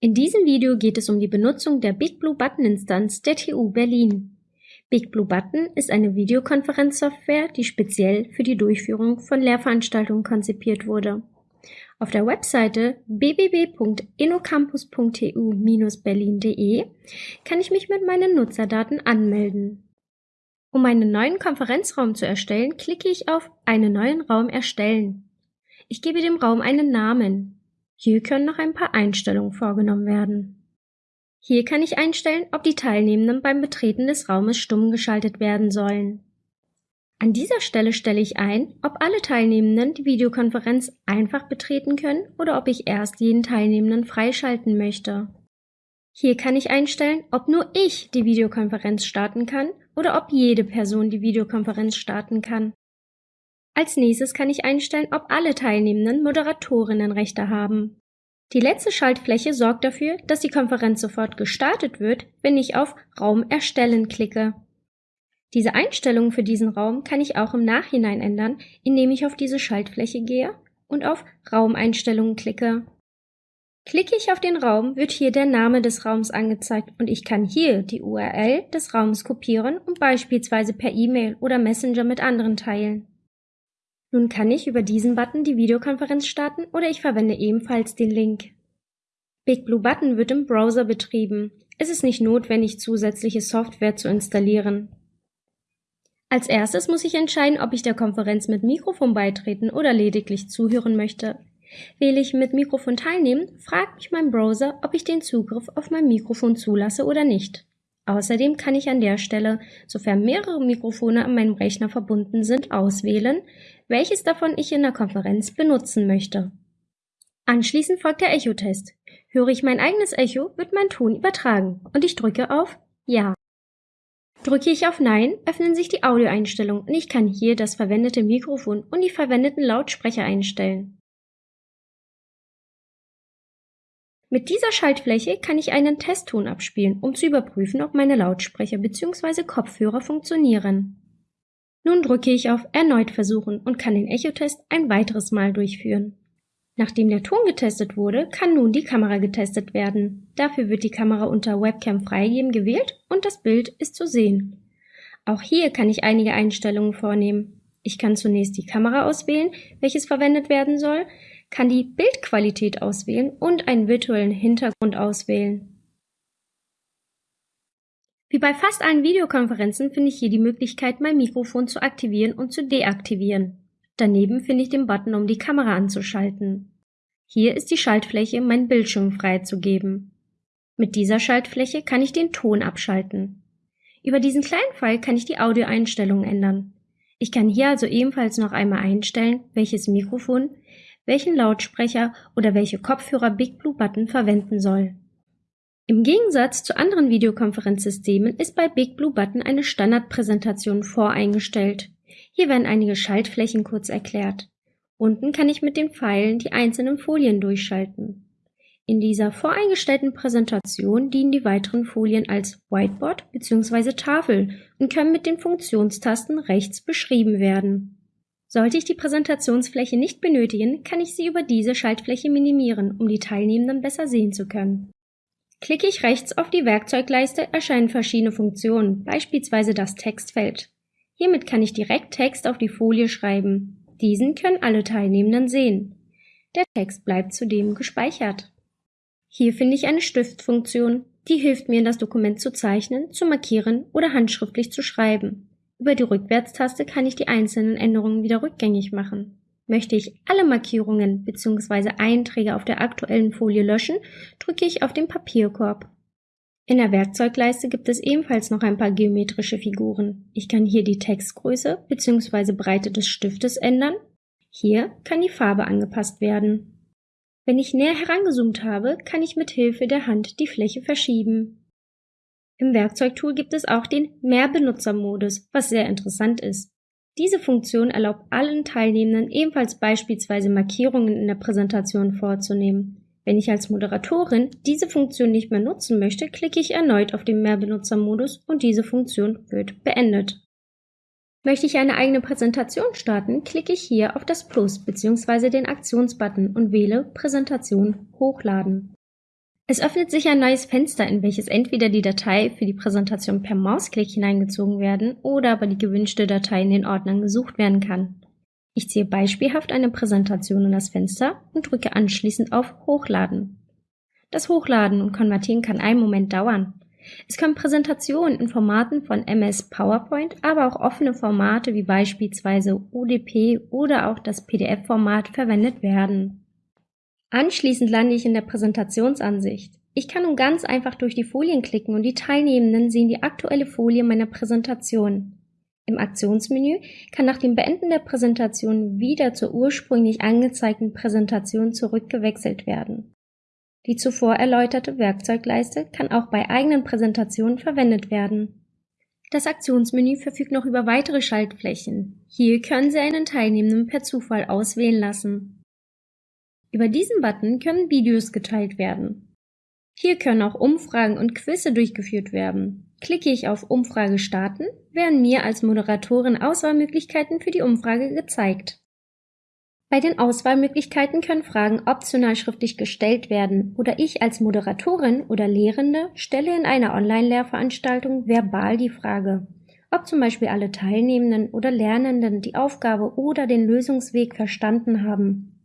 In diesem Video geht es um die Benutzung der BigBlueButton-Instanz der TU Berlin. BigBlueButton ist eine Videokonferenzsoftware, die speziell für die Durchführung von Lehrveranstaltungen konzipiert wurde. Auf der Webseite www.innocampus.tu-berlin.de kann ich mich mit meinen Nutzerdaten anmelden. Um einen neuen Konferenzraum zu erstellen, klicke ich auf Einen neuen Raum erstellen. Ich gebe dem Raum einen Namen, hier können noch ein paar Einstellungen vorgenommen werden. Hier kann ich einstellen, ob die Teilnehmenden beim Betreten des Raumes stumm geschaltet werden sollen. An dieser Stelle stelle ich ein, ob alle Teilnehmenden die Videokonferenz einfach betreten können oder ob ich erst jeden Teilnehmenden freischalten möchte. Hier kann ich einstellen, ob nur ich die Videokonferenz starten kann oder ob jede Person die Videokonferenz starten kann. Als nächstes kann ich einstellen, ob alle Teilnehmenden Moderatorinnenrechte haben. Die letzte Schaltfläche sorgt dafür, dass die Konferenz sofort gestartet wird, wenn ich auf Raum erstellen klicke. Diese Einstellungen für diesen Raum kann ich auch im Nachhinein ändern, indem ich auf diese Schaltfläche gehe und auf Raumeinstellungen klicke. Klicke ich auf den Raum, wird hier der Name des Raums angezeigt und ich kann hier die URL des Raums kopieren und beispielsweise per E-Mail oder Messenger mit anderen teilen. Nun kann ich über diesen Button die Videokonferenz starten oder ich verwende ebenfalls den Link. BigBlueButton wird im Browser betrieben. Es ist nicht notwendig, zusätzliche Software zu installieren. Als erstes muss ich entscheiden, ob ich der Konferenz mit Mikrofon beitreten oder lediglich zuhören möchte. Wähle ich mit Mikrofon teilnehmen, fragt mich mein Browser, ob ich den Zugriff auf mein Mikrofon zulasse oder nicht. Außerdem kann ich an der Stelle, sofern mehrere Mikrofone an meinem Rechner verbunden sind, auswählen, welches davon ich in der Konferenz benutzen möchte. Anschließend folgt der Echotest. Höre ich mein eigenes Echo, wird mein Ton übertragen und ich drücke auf Ja. Drücke ich auf Nein, öffnen sich die Audioeinstellungen und ich kann hier das verwendete Mikrofon und die verwendeten Lautsprecher einstellen. Mit dieser Schaltfläche kann ich einen Testton abspielen, um zu überprüfen, ob meine Lautsprecher bzw. Kopfhörer funktionieren. Nun drücke ich auf Erneut versuchen und kann den Echotest ein weiteres Mal durchführen. Nachdem der Ton getestet wurde, kann nun die Kamera getestet werden. Dafür wird die Kamera unter Webcam freigeben gewählt und das Bild ist zu sehen. Auch hier kann ich einige Einstellungen vornehmen. Ich kann zunächst die Kamera auswählen, welches verwendet werden soll, kann die Bildqualität auswählen und einen virtuellen Hintergrund auswählen. Wie bei fast allen Videokonferenzen finde ich hier die Möglichkeit, mein Mikrofon zu aktivieren und zu deaktivieren. Daneben finde ich den Button, um die Kamera anzuschalten. Hier ist die Schaltfläche, meinen Bildschirm freizugeben. Mit dieser Schaltfläche kann ich den Ton abschalten. Über diesen kleinen Pfeil kann ich die Audioeinstellungen ändern. Ich kann hier also ebenfalls noch einmal einstellen, welches Mikrofon, welchen Lautsprecher oder welche Kopfhörer Big Blue Button verwenden soll. Im Gegensatz zu anderen Videokonferenzsystemen ist bei Big Blue Button eine Standardpräsentation voreingestellt. Hier werden einige Schaltflächen kurz erklärt. Unten kann ich mit den Pfeilen die einzelnen Folien durchschalten. In dieser voreingestellten Präsentation dienen die weiteren Folien als Whiteboard bzw. Tafel und können mit den Funktionstasten rechts beschrieben werden. Sollte ich die Präsentationsfläche nicht benötigen, kann ich sie über diese Schaltfläche minimieren, um die Teilnehmenden besser sehen zu können. Klicke ich rechts auf die Werkzeugleiste, erscheinen verschiedene Funktionen, beispielsweise das Textfeld. Hiermit kann ich direkt Text auf die Folie schreiben. Diesen können alle Teilnehmenden sehen. Der Text bleibt zudem gespeichert. Hier finde ich eine Stiftfunktion, die hilft mir, das Dokument zu zeichnen, zu markieren oder handschriftlich zu schreiben. Über die Rückwärtstaste kann ich die einzelnen Änderungen wieder rückgängig machen. Möchte ich alle Markierungen bzw. Einträge auf der aktuellen Folie löschen, drücke ich auf den Papierkorb. In der Werkzeugleiste gibt es ebenfalls noch ein paar geometrische Figuren. Ich kann hier die Textgröße bzw. Breite des Stiftes ändern. Hier kann die Farbe angepasst werden. Wenn ich näher herangezoomt habe, kann ich mit Hilfe der Hand die Fläche verschieben. Im Werkzeugtool gibt es auch den Mehrbenutzermodus, was sehr interessant ist. Diese Funktion erlaubt allen Teilnehmenden ebenfalls beispielsweise Markierungen in der Präsentation vorzunehmen. Wenn ich als Moderatorin diese Funktion nicht mehr nutzen möchte, klicke ich erneut auf den Mehrbenutzermodus und diese Funktion wird beendet. Möchte ich eine eigene Präsentation starten, klicke ich hier auf das Plus bzw. den Aktionsbutton und wähle Präsentation hochladen. Es öffnet sich ein neues Fenster, in welches entweder die Datei für die Präsentation per Mausklick hineingezogen werden oder aber die gewünschte Datei in den Ordnern gesucht werden kann. Ich ziehe beispielhaft eine Präsentation in das Fenster und drücke anschließend auf Hochladen. Das Hochladen und Konvertieren kann einen Moment dauern. Es können Präsentationen in Formaten von MS PowerPoint, aber auch offene Formate wie beispielsweise UDP oder auch das PDF-Format verwendet werden. Anschließend lande ich in der Präsentationsansicht. Ich kann nun ganz einfach durch die Folien klicken und die Teilnehmenden sehen die aktuelle Folie meiner Präsentation. Im Aktionsmenü kann nach dem Beenden der Präsentation wieder zur ursprünglich angezeigten Präsentation zurückgewechselt werden. Die zuvor erläuterte Werkzeugleiste kann auch bei eigenen Präsentationen verwendet werden. Das Aktionsmenü verfügt noch über weitere Schaltflächen. Hier können Sie einen Teilnehmenden per Zufall auswählen lassen. Über diesen Button können Videos geteilt werden. Hier können auch Umfragen und Quizze durchgeführt werden. Klicke ich auf Umfrage starten, werden mir als Moderatorin Auswahlmöglichkeiten für die Umfrage gezeigt. Bei den Auswahlmöglichkeiten können Fragen optional schriftlich gestellt werden oder ich als Moderatorin oder Lehrende stelle in einer Online-Lehrveranstaltung verbal die Frage, ob zum Beispiel alle Teilnehmenden oder Lernenden die Aufgabe oder den Lösungsweg verstanden haben.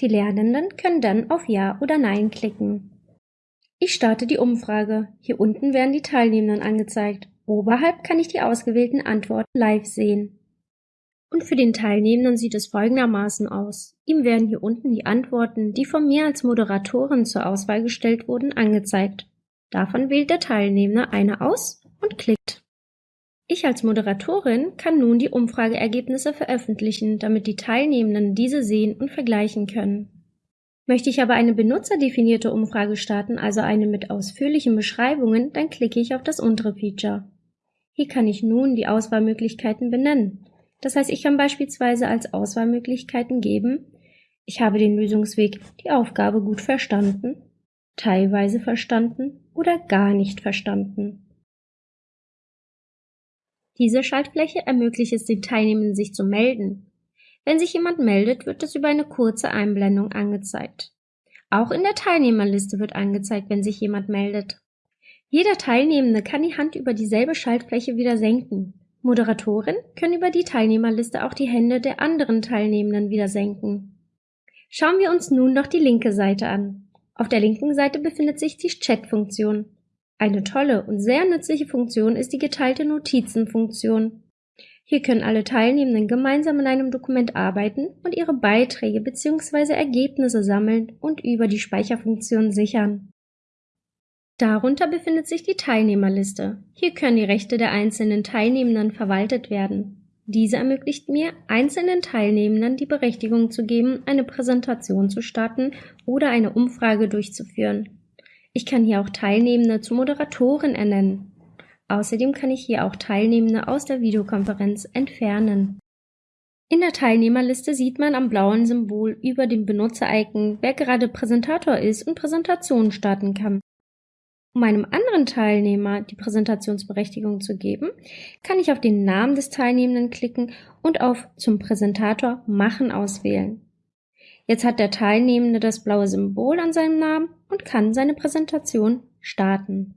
Die Lernenden können dann auf Ja oder Nein klicken. Ich starte die Umfrage. Hier unten werden die Teilnehmenden angezeigt. Oberhalb kann ich die ausgewählten Antworten live sehen. Und für den Teilnehmenden sieht es folgendermaßen aus. Ihm werden hier unten die Antworten, die von mir als Moderatorin zur Auswahl gestellt wurden, angezeigt. Davon wählt der Teilnehmer eine aus und klickt. Ich als Moderatorin kann nun die Umfrageergebnisse veröffentlichen, damit die Teilnehmenden diese sehen und vergleichen können. Möchte ich aber eine benutzerdefinierte Umfrage starten, also eine mit ausführlichen Beschreibungen, dann klicke ich auf das untere Feature. Hier kann ich nun die Auswahlmöglichkeiten benennen. Das heißt, ich kann beispielsweise als Auswahlmöglichkeiten geben, ich habe den Lösungsweg, die Aufgabe gut verstanden, teilweise verstanden oder gar nicht verstanden. Diese Schaltfläche ermöglicht es den Teilnehmenden, sich zu melden. Wenn sich jemand meldet, wird es über eine kurze Einblendung angezeigt. Auch in der Teilnehmerliste wird angezeigt, wenn sich jemand meldet. Jeder Teilnehmende kann die Hand über dieselbe Schaltfläche wieder senken. Moderatoren können über die Teilnehmerliste auch die Hände der anderen Teilnehmenden wieder senken. Schauen wir uns nun noch die linke Seite an. Auf der linken Seite befindet sich die Chat-Funktion. Eine tolle und sehr nützliche Funktion ist die geteilte Notizenfunktion. Hier können alle Teilnehmenden gemeinsam in einem Dokument arbeiten und ihre Beiträge bzw. Ergebnisse sammeln und über die Speicherfunktion sichern. Darunter befindet sich die Teilnehmerliste. Hier können die Rechte der einzelnen Teilnehmenden verwaltet werden. Diese ermöglicht mir, einzelnen Teilnehmenden die Berechtigung zu geben, eine Präsentation zu starten oder eine Umfrage durchzuführen. Ich kann hier auch Teilnehmende zu Moderatoren ernennen. Außerdem kann ich hier auch Teilnehmende aus der Videokonferenz entfernen. In der Teilnehmerliste sieht man am blauen Symbol über dem Benutzer-Icon, wer gerade Präsentator ist und Präsentationen starten kann. Um einem anderen Teilnehmer die Präsentationsberechtigung zu geben, kann ich auf den Namen des Teilnehmenden klicken und auf Zum Präsentator machen auswählen. Jetzt hat der Teilnehmende das blaue Symbol an seinem Namen und kann seine Präsentation starten.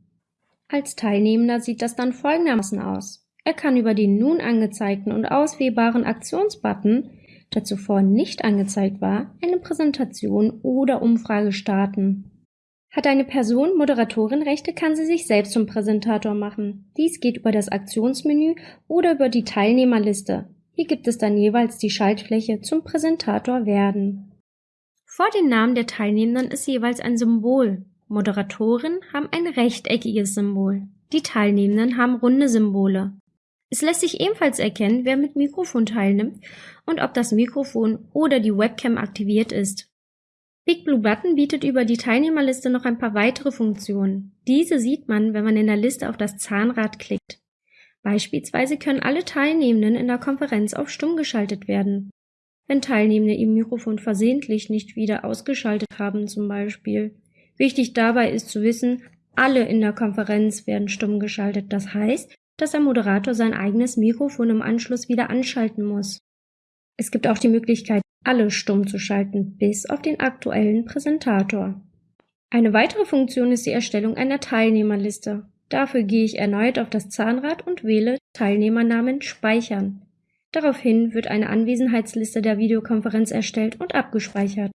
Als Teilnehmender sieht das dann folgendermaßen aus. Er kann über den nun angezeigten und auswählbaren Aktionsbutton, der zuvor nicht angezeigt war, eine Präsentation oder Umfrage starten. Hat eine Person Moderatorenrechte, kann sie sich selbst zum Präsentator machen. Dies geht über das Aktionsmenü oder über die Teilnehmerliste. Hier gibt es dann jeweils die Schaltfläche zum Präsentator werden. Vor den Namen der Teilnehmenden ist jeweils ein Symbol. Moderatoren haben ein rechteckiges Symbol. Die Teilnehmenden haben runde Symbole. Es lässt sich ebenfalls erkennen, wer mit Mikrofon teilnimmt und ob das Mikrofon oder die Webcam aktiviert ist. Big Blue Button bietet über die Teilnehmerliste noch ein paar weitere Funktionen. Diese sieht man, wenn man in der Liste auf das Zahnrad klickt. Beispielsweise können alle Teilnehmenden in der Konferenz auf stumm geschaltet werden wenn Teilnehmende ihr Mikrofon versehentlich nicht wieder ausgeschaltet haben zum Beispiel. Wichtig dabei ist zu wissen, alle in der Konferenz werden stumm geschaltet. Das heißt, dass der Moderator sein eigenes Mikrofon im Anschluss wieder anschalten muss. Es gibt auch die Möglichkeit, alle stumm zu schalten, bis auf den aktuellen Präsentator. Eine weitere Funktion ist die Erstellung einer Teilnehmerliste. Dafür gehe ich erneut auf das Zahnrad und wähle Teilnehmernamen Speichern. Daraufhin wird eine Anwesenheitsliste der Videokonferenz erstellt und abgespeichert.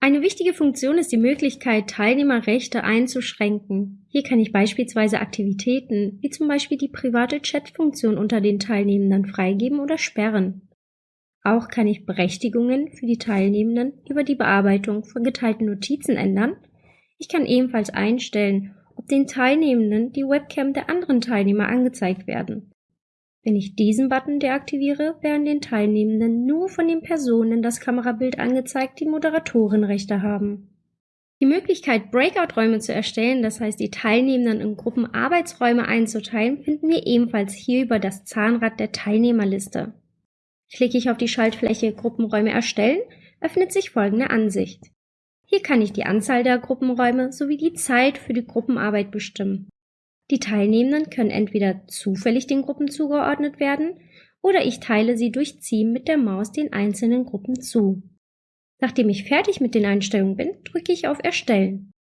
Eine wichtige Funktion ist die Möglichkeit, Teilnehmerrechte einzuschränken. Hier kann ich beispielsweise Aktivitäten, wie zum Beispiel die private Chat-Funktion unter den Teilnehmenden freigeben oder sperren. Auch kann ich Berechtigungen für die Teilnehmenden über die Bearbeitung von geteilten Notizen ändern. Ich kann ebenfalls einstellen, ob den Teilnehmenden die Webcam der anderen Teilnehmer angezeigt werden. Wenn ich diesen Button deaktiviere, werden den Teilnehmenden nur von den Personen das Kamerabild angezeigt, die Moderatorenrechte haben. Die Möglichkeit, Breakout-Räume zu erstellen, das heißt die Teilnehmenden in Gruppen Arbeitsräume einzuteilen, finden wir ebenfalls hier über das Zahnrad der Teilnehmerliste. Klicke ich auf die Schaltfläche Gruppenräume erstellen, öffnet sich folgende Ansicht. Hier kann ich die Anzahl der Gruppenräume sowie die Zeit für die Gruppenarbeit bestimmen. Die Teilnehmenden können entweder zufällig den Gruppen zugeordnet werden oder ich teile sie durch Ziehen mit der Maus den einzelnen Gruppen zu. Nachdem ich fertig mit den Einstellungen bin, drücke ich auf Erstellen.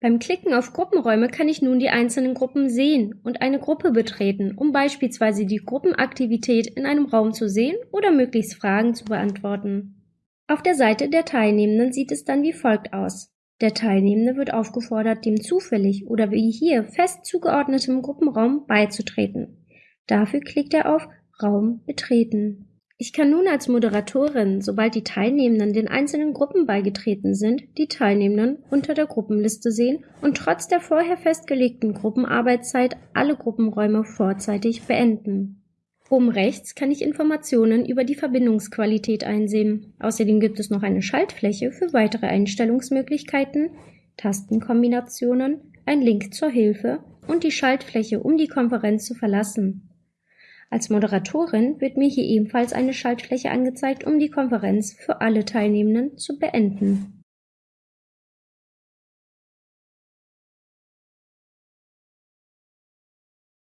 Beim Klicken auf Gruppenräume kann ich nun die einzelnen Gruppen sehen und eine Gruppe betreten, um beispielsweise die Gruppenaktivität in einem Raum zu sehen oder möglichst Fragen zu beantworten. Auf der Seite der Teilnehmenden sieht es dann wie folgt aus. Der Teilnehmende wird aufgefordert, dem zufällig oder wie hier fest zugeordnetem Gruppenraum beizutreten. Dafür klickt er auf Raum betreten. Ich kann nun als Moderatorin, sobald die Teilnehmenden den einzelnen Gruppen beigetreten sind, die Teilnehmenden unter der Gruppenliste sehen und trotz der vorher festgelegten Gruppenarbeitszeit alle Gruppenräume vorzeitig beenden. Oben rechts kann ich Informationen über die Verbindungsqualität einsehen. Außerdem gibt es noch eine Schaltfläche für weitere Einstellungsmöglichkeiten, Tastenkombinationen, ein Link zur Hilfe und die Schaltfläche, um die Konferenz zu verlassen. Als Moderatorin wird mir hier ebenfalls eine Schaltfläche angezeigt, um die Konferenz für alle Teilnehmenden zu beenden.